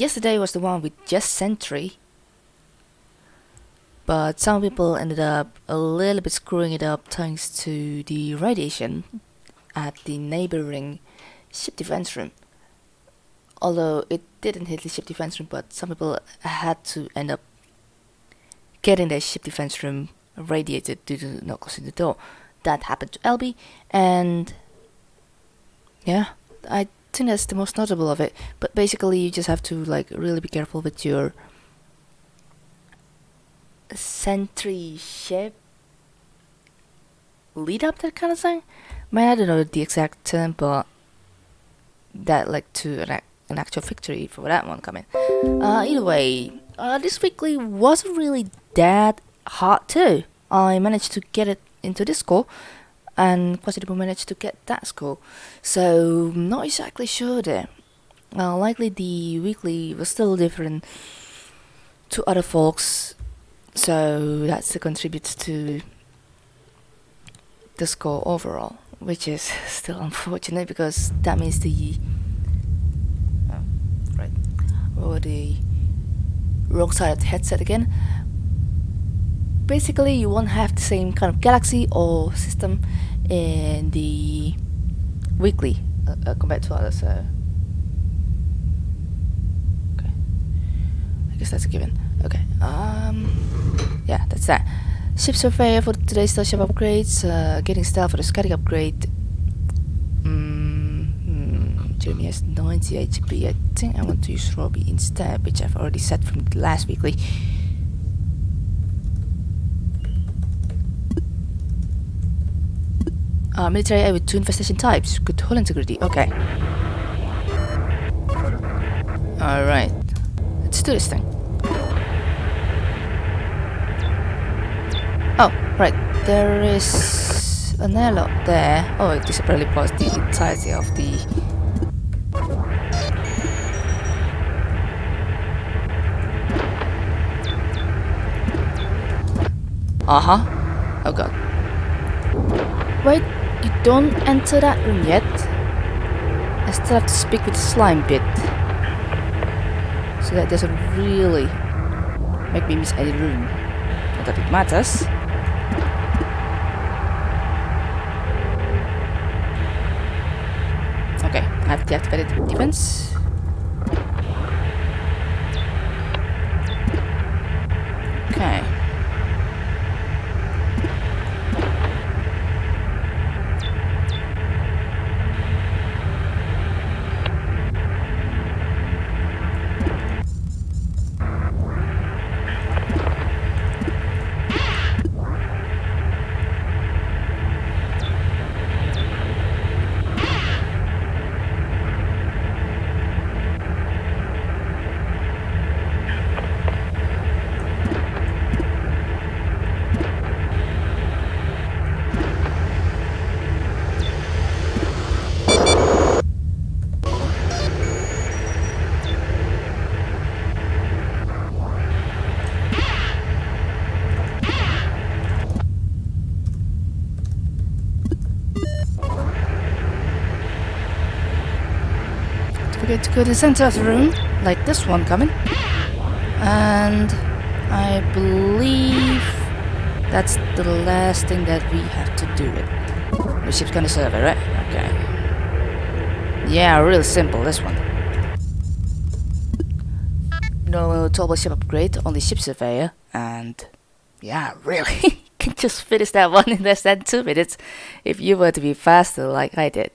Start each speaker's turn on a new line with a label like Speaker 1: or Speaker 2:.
Speaker 1: yesterday was the one with just Sentry. But some people ended up a little bit screwing it up thanks to the radiation at the neighboring ship defense room. Although it didn't hit the ship defense room, but some people had to end up getting their ship defense room radiated due to not closing the door. That happened to LB, and yeah, I that's the most notable of it. But basically, you just have to like really be careful with your sentry ship lead up that kind of thing. I mean, I don't know the exact term, but that led to an, an actual victory for that one coming. Uh, either way, uh, this weekly wasn't really that hard too. I managed to get it into this score, and Quasitable managed to get that score. So, not exactly sure there. Likely the weekly was still different to other folks, so that's the contribute to the score overall, which is still unfortunate because that means the oh, right or the wrong side of the headset again. Basically, you won't have the same kind of galaxy or system in the weekly uh, uh, compared to others. So okay, I guess that's a given. Okay, um, yeah, that's that. Ship surveyor for today's starship upgrades. Uh, getting style for the Scatic upgrade. Mm, mm, Jeremy has 90 HP. I think I want to use Robbie instead, which I've already set from the last weekly. Uh, military eye with two infestation types. Good hull integrity. Okay. Alright. Let's do this thing. Oh, right. There is an airlock there. Oh, this probably was the entirety of the... Uh-huh. Oh god. Wait, you don't enter that room yet. I still have to speak with the slime bit. So that doesn't really make me miss any room. Not that it matters. Okay, I have deactivated defense. Okay. Forget to go to the center of the room, like this one coming. And I believe that's the last thing that we have to do it. The ship's gonna serve it, right? Okay. Yeah, real simple, this one. No turbo ship upgrade, only ship surveyor, and yeah, really, can just finish that one in less than two minutes if you were to be faster like I did.